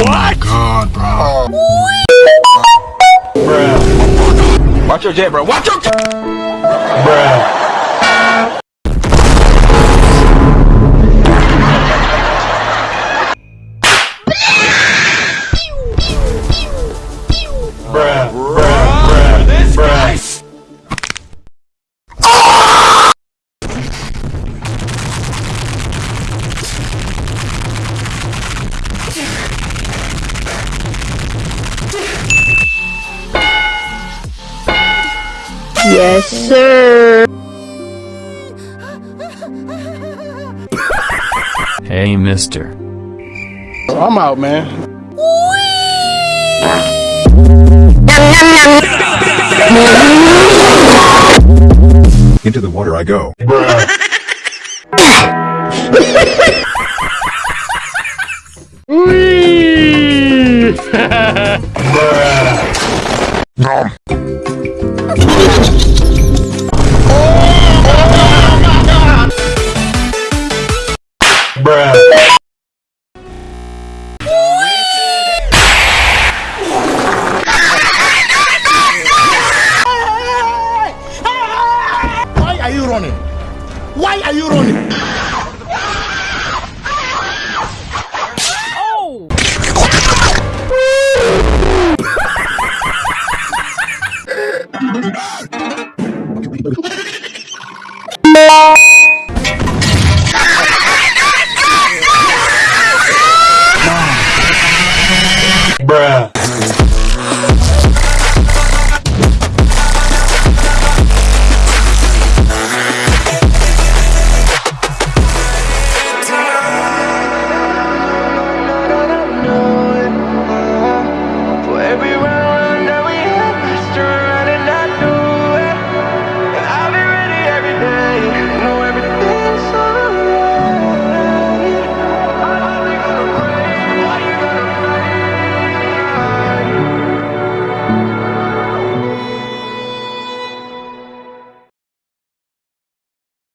Oh my god, bro. Bruh. Watch your jet, bro. Watch your jet. Bruh, Yes, sir. Hey, mister. I'm out, man. Into the water I go. Bruh. Why are you running? Bruh.